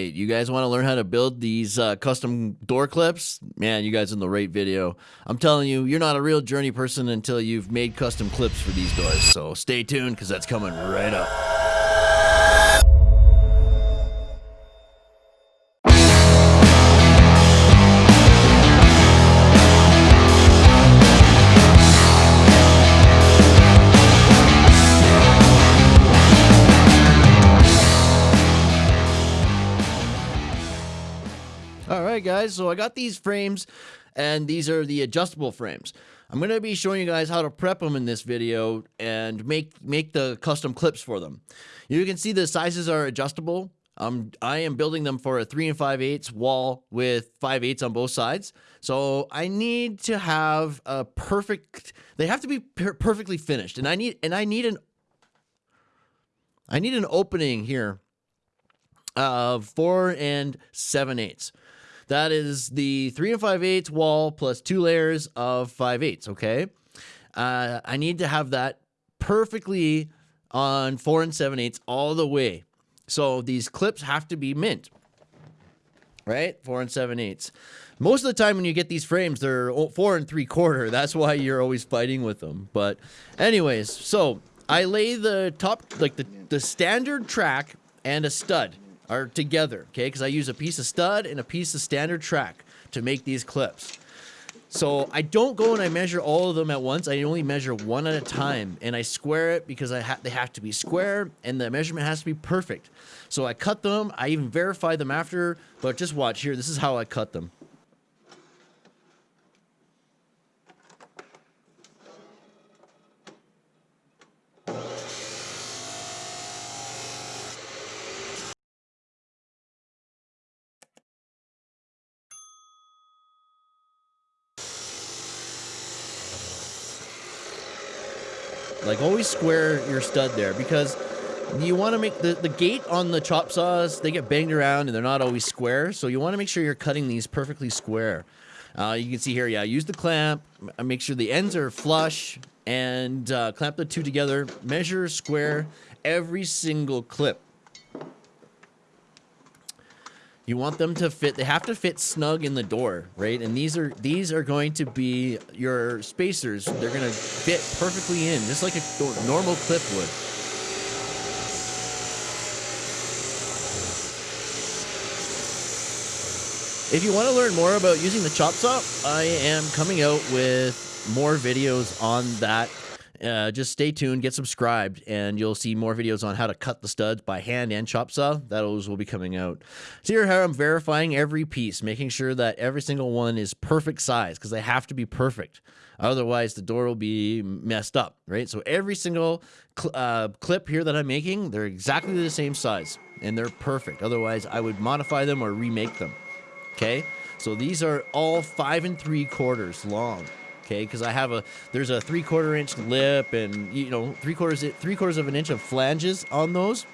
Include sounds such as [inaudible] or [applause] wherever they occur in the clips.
right. You guys want to learn how to build these uh, custom door clips? Man, you guys in the right video. I'm telling you, you're not a real journey person until you've made custom clips for these doors. So stay tuned because that's coming right up. Right, guys. So I got these frames, and these are the adjustable frames. I'm going to be showing you guys how to prep them in this video and make make the custom clips for them. You can see the sizes are adjustable. Um, I am building them for a 3 and 5 eighths wall with 5 eighths on both sides. So I need to have a perfect, they have to be per perfectly finished. And I need, and I need an, I need an opening here of 4 and 7 eighths. That is the three and five eighths wall plus two layers of five eighths. Okay. Uh, I need to have that perfectly on four and seven eighths all the way. So these clips have to be mint, right? Four and seven eighths. Most of the time when you get these frames, they're four and three quarter. [laughs] That's why you're always fighting with them. But anyways, so I lay the top, like the, the standard track and a stud are together, okay? Because I use a piece of stud and a piece of standard track to make these clips. So I don't go and I measure all of them at once. I only measure one at a time, and I square it because I ha they have to be square, and the measurement has to be perfect. So I cut them. I even verify them after, but just watch here. This is how I cut them. Like always square your stud there because you want to make the, the gate on the chop saws, they get banged around and they're not always square. So you want to make sure you're cutting these perfectly square. Uh, you can see here, yeah, use the clamp, make sure the ends are flush and uh, clamp the two together, measure square every single clip. You want them to fit, they have to fit snug in the door, right? And these are these are going to be your spacers. They're going to fit perfectly in, just like a normal clip would. If you want to learn more about using the chop saw, I am coming out with more videos on that uh, just stay tuned, get subscribed, and you'll see more videos on how to cut the studs by hand and chop saw. That those will be coming out. So here how I'm verifying every piece, making sure that every single one is perfect size because they have to be perfect. Otherwise, the door will be messed up, right? So every single cl uh, clip here that I'm making, they're exactly the same size and they're perfect. Otherwise, I would modify them or remake them. Okay, so these are all five and three quarters long okay? Because I have a there's a three quarter inch lip and you know three quarters three quarters of an inch of flanges on those.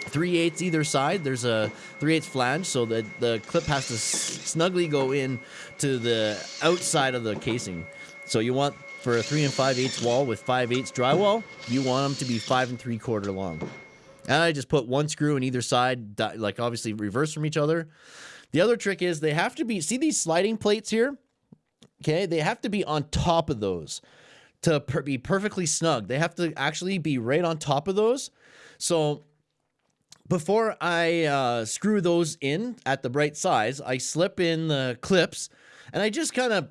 Three eighths either side. There's a three eighths flange, so that the clip has to snugly go in to the outside of the casing. So you want for a three and five eighths wall with five eighths drywall, you want them to be five and three quarter long. And I just put one screw in either side, like obviously reverse from each other. The other trick is they have to be, see these sliding plates here? Okay, they have to be on top of those to per be perfectly snug. They have to actually be right on top of those. So before I uh, screw those in at the right size, I slip in the clips and I just kind of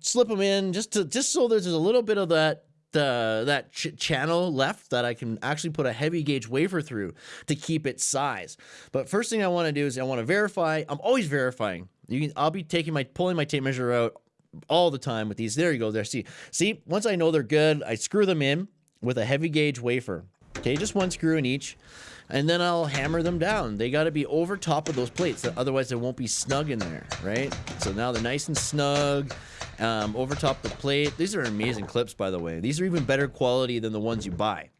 slip them in just to just so there's a little bit of that uh, that ch channel left that I can actually put a heavy gauge wafer through to keep its size. But first thing I want to do is I want to verify. I'm always verifying. You can, I'll be taking my pulling my tape measure out all the time with these. There you go. There. See, see, once I know they're good, I screw them in with a heavy gauge wafer. Okay, just one screw in each. And then I'll hammer them down. They got to be over top of those plates. Otherwise, they won't be snug in there, right? So now they're nice and snug um, over top the plate. These are amazing clips, by the way. These are even better quality than the ones you buy.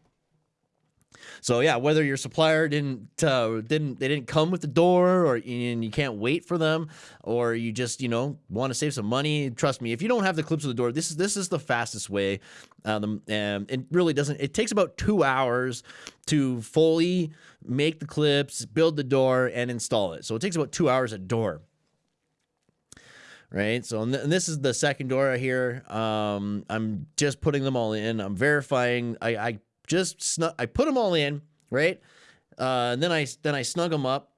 So yeah, whether your supplier didn't uh, didn't they didn't come with the door, or and you can't wait for them, or you just you know want to save some money, trust me, if you don't have the clips of the door, this is this is the fastest way. Um, and it really doesn't. It takes about two hours to fully make the clips, build the door, and install it. So it takes about two hours a door right? So, and this is the second door here. Um, I'm just putting them all in. I'm verifying. I, I just snug. I put them all in, right? Uh, and then I then I snug them up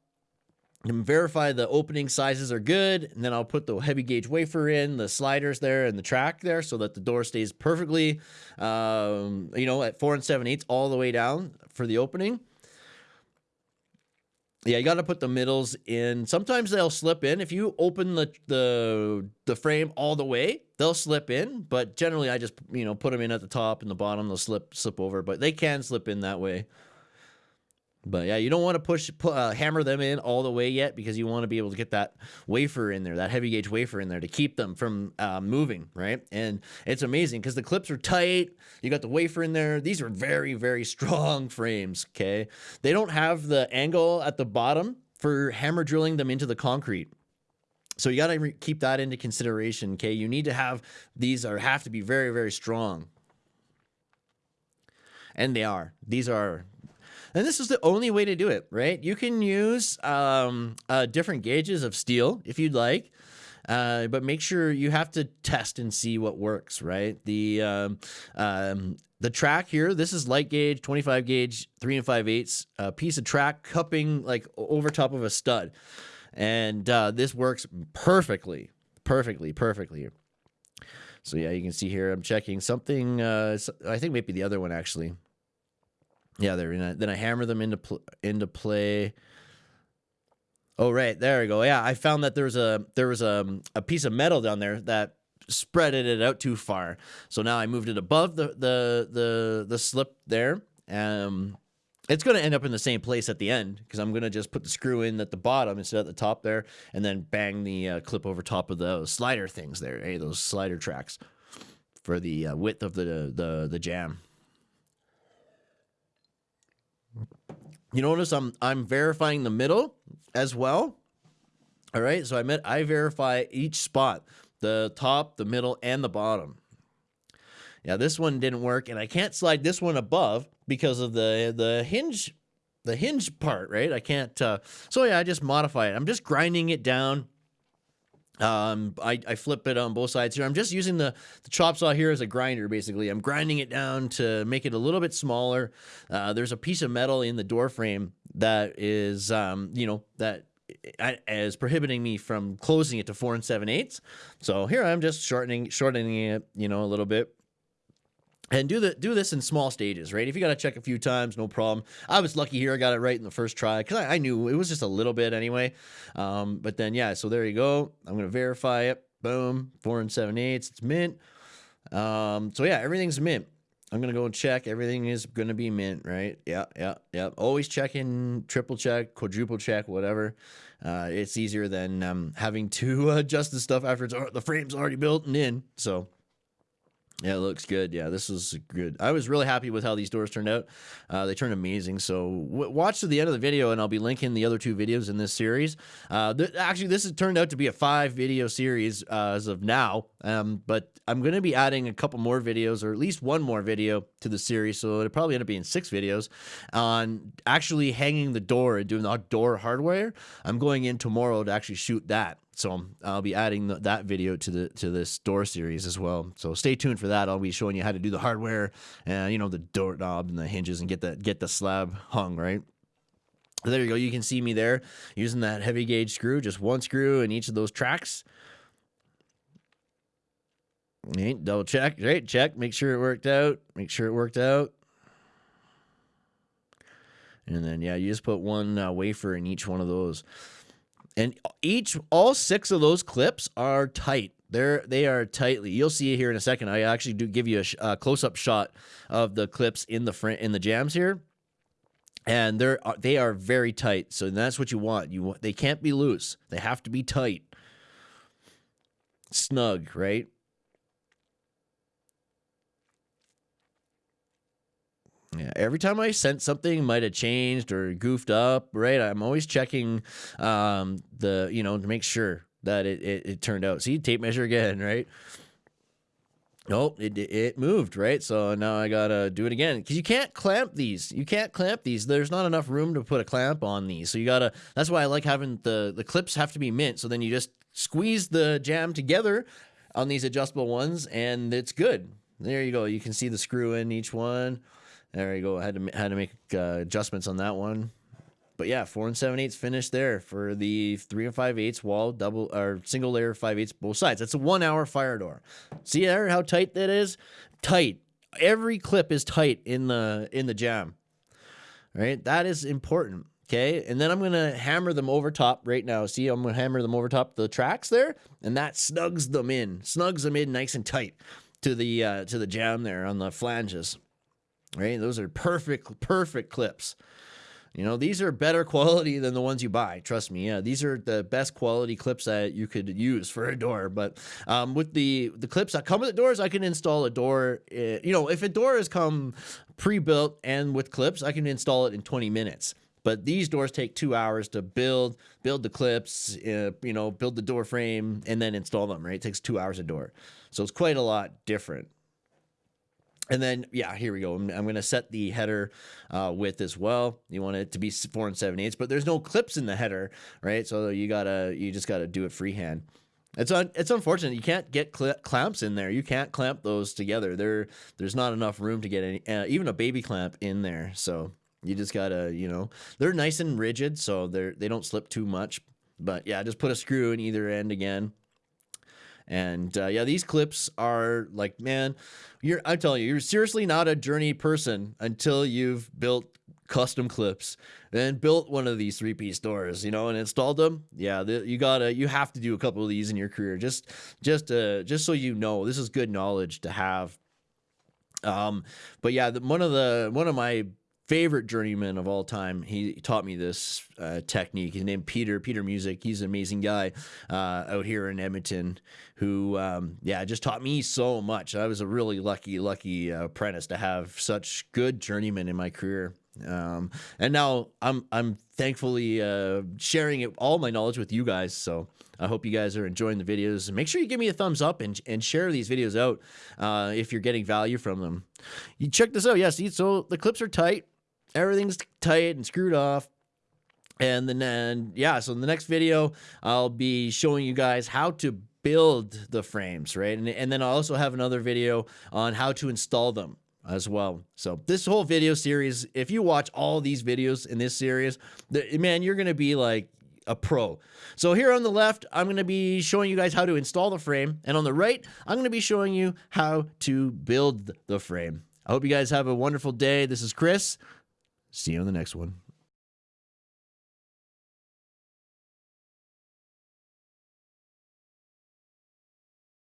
and verify the opening sizes are good. And then I'll put the heavy gauge wafer in, the sliders there, and the track there, so that the door stays perfectly, um, you know, at four and seven eighths all the way down for the opening. Yeah, you got to put the middles in. Sometimes they'll slip in. If you open the, the the frame all the way, they'll slip in. But generally, I just you know put them in at the top and the bottom. They'll slip slip over, but they can slip in that way. But yeah, you don't want to push, uh, hammer them in all the way yet because you want to be able to get that wafer in there, that heavy gauge wafer in there to keep them from uh, moving, right? And it's amazing because the clips are tight. You got the wafer in there. These are very, very strong [laughs] frames, okay? They don't have the angle at the bottom for hammer drilling them into the concrete. So you got to keep that into consideration, okay? You need to have these are have to be very, very strong. And they are. These are and this is the only way to do it, right? You can use um, uh, different gauges of steel if you'd like. Uh, but make sure you have to test and see what works, right? The um, um, the track here, this is light gauge, 25 gauge, three and five eighths, a piece of track cupping like over top of a stud. And uh, this works perfectly, perfectly, perfectly. So yeah, you can see here, I'm checking something, uh, I think maybe the other one actually. Yeah, there. Then I hammer them into pl- into play. Oh right, there we go. Yeah, I found that there was a there was a a piece of metal down there that spreaded it out too far. So now I moved it above the the the the slip there. Um, it's going to end up in the same place at the end because I'm going to just put the screw in at the bottom instead of the top there, and then bang the uh, clip over top of those slider things there. Hey, those slider tracks for the uh, width of the the the jamb. You notice I'm I'm verifying the middle as well. All right, so I meant I verify each spot, the top, the middle, and the bottom. Yeah, this one didn't work, and I can't slide this one above because of the the hinge, the hinge part, right? I can't. Uh, so yeah, I just modify it. I'm just grinding it down um, I, I flip it on both sides here. I'm just using the, the chop saw here as a grinder, basically. I'm grinding it down to make it a little bit smaller. Uh, there's a piece of metal in the door frame that is, um, you know, that is prohibiting me from closing it to four and seven eighths. So here I'm just shortening, shortening it, you know, a little bit and do the do this in small stages, right? If you got to check a few times, no problem. I was lucky here; I got it right in the first try because I, I, knew it was just a little bit anyway. Um, but then, yeah, so there you go. I'm gonna verify it. Boom, four and seven eighths. It's mint. Um, so yeah, everything's mint. I'm gonna go and check. Everything is gonna be mint, right? Yeah, yeah, yeah. Always checking, triple check, quadruple check, whatever. Uh, it's easier than um, having to [laughs] adjust the stuff after it's the frame's already built and in. So yeah, it looks good. Yeah, this is good. I was really happy with how these doors turned out. Uh, they turned amazing. So watch to the end of the video, and I'll be linking the other two videos in this series. Uh, th actually, this has turned out to be a five video series uh, as of now. Um, but I'm going to be adding a couple more videos, or at least one more video to the series. So it'll probably end up being six videos on actually hanging the door and doing the door hardware. I'm going in tomorrow to actually shoot that. So I'll be adding the, that video to the to this door series as well. So stay tuned for that. I'll be showing you how to do the hardware and you know the door knob and the hinges and get the get the slab hung right. There you go. You can see me there using that heavy gauge screw, just one screw in each of those tracks. Right, double check, right? Check, make sure it worked out. Make sure it worked out. And then, yeah, you just put one uh, wafer in each one of those and each all six of those clips are tight. They're they are tightly. You'll see it here in a second. I actually do give you a, a close-up shot of the clips in the front in the jambs here. And they're uh, they are very tight. So that's what you want. You want they can't be loose. They have to be tight. Snug right Yeah, every time I sent something might have changed or goofed up, right? I'm always checking um, the, you know, to make sure that it, it, it turned out. See, tape measure again, right? Nope, it, it moved, right? So now I gotta do it again because you can't clamp these. You can't clamp these. There's not enough room to put a clamp on these. So you gotta, that's why I like having the, the clips have to be mint. So then you just squeeze the jamb together on these adjustable ones and it's good. There you go. You can see the screw in each one. There you go. I had to, had to make uh, adjustments on that one but yeah, four and seven eighths finish there for the three and five eighths wall double or single layer five eighths both sides. That's a one hour fire door. See there how tight that is? Tight. Every clip is tight in the in the jamb. Right? That is important. Okay, and then I'm gonna hammer them over top right now. See, I'm gonna hammer them over top the tracks there, and that snugs them in, snugs them in nice and tight to the uh, to the jamb there on the flanges. Right, those are perfect, perfect clips. You know, these are better quality than the ones you buy. Trust me. Yeah, these are the best quality clips that you could use for a door. But um, with the the clips that come with the doors, I can install a door. Uh, you know, if a door has come pre-built and with clips, I can install it in 20 minutes. But these doors take two hours to build, build the clips, uh, you know, build the door frame, and then install them. Right, it takes two hours a door, so it's quite a lot different. And then, yeah, here we go. I'm, I'm going to set the header uh, width as well. You want it to be four and seven eighths, but there's no clips in the header, right? So you gotta, you just gotta do it freehand. It's un, it's unfortunate you can't get cl clamps in there. You can't clamp those together. There, there's not enough room to get any, uh, even a baby clamp in there. So you just gotta, you know, they're nice and rigid, so they're they don't slip too much. But yeah, just put a screw in either end again. And uh, yeah, these clips are like, man, you're I'm telling you, you're seriously not a journey person until you've built custom clips and built one of these three-piece doors you know and installed them. Yeah the, you gotta you have to do a couple of these in your career just just uh just so you know this is good knowledge to have. Um but yeah the, one of the one of my favorite journeyman of all time. He taught me this uh, technique. His name Peter Peter Music. He's an amazing guy uh, out here in Edmonton. Who, um, yeah, just taught me so much. I was a really lucky, lucky uh, apprentice to have such good journeymen in my career. Um, and now I'm I'm thankfully uh, sharing it, all my knowledge with you guys. So I hope you guys are enjoying the videos. Make sure you give me a thumbs up and, and share these videos out uh, if you're getting value from them. You check this out. Yes, yeah, so the clips are tight everything's tight and screwed off. And then, and yeah, so in the next video, I'll be showing you guys how to build the frames, right? And, and then I also have another video on how to install them as well. So this whole video series, if you watch all these videos in this series, the, man, you're going to be like a pro. So here on the left, I'm going to be showing you guys how to install the frame. And on the right, I'm going to be showing you how to build the frame. I hope you guys have a wonderful day. This is Chris. See you on the next one.